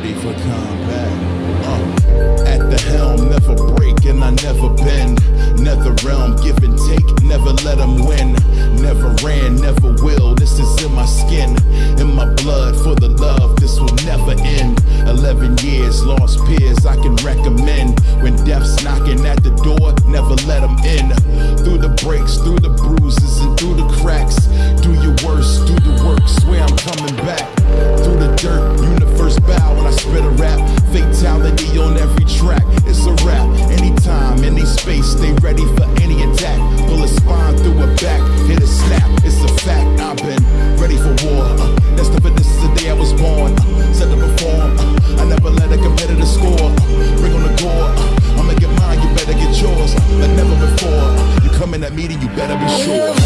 ready for combat. At the helm, never break and I never bend. Nether realm, give and take, never let them win. Never ran, never will, this is in my skin. In my blood, for the love, this will never end. 11 years, lost peers, I can recommend. When death's knocking at the door, never let them in. Through the breaks, through the bruises, and through the cracks. Do your worst, do the work, swear I'm coming back. Through the dirt, universe bow when I spit a rap. Fatality on every track, it's a rap. Anytime, any space, stay ready for any attack. Pull a spine through a back, hit a snap, it's a fact. I've been ready for war. Uh, that's the this is the day I was born. Uh, set to perform. Uh, I never let a competitor score. Uh, ring on the door. Uh, I'ma get mine, you better get yours. Uh, but never before. Uh, you come in that meeting, you better be sure.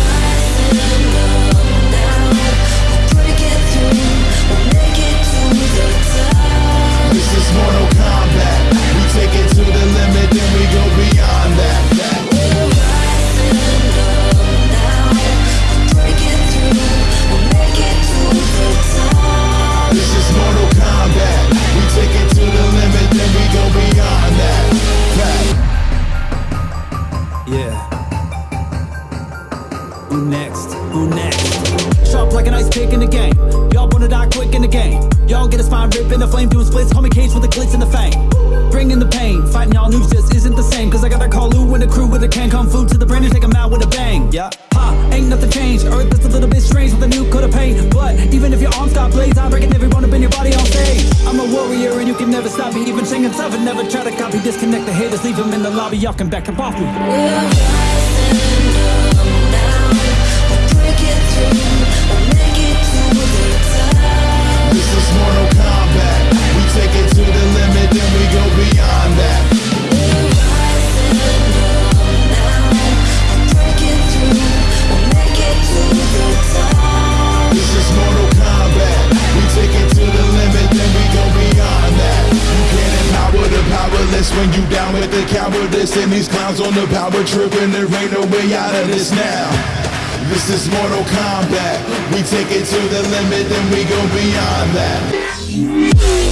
Got I'm breaking every bone up in your body on stage. I'm a warrior and you can never stop me. Even Shang and Seven never try to copy. Disconnect the haters, leave them in the lobby. Y'all can back up off me. This is Mortal Kombat. We take it to the limit, then we go beyond that. Powerless when you down with the cowardice. And these clowns on the power trip, and there ain't no way out of this now. This is Mortal Kombat. We take it to the limit, then we go beyond that.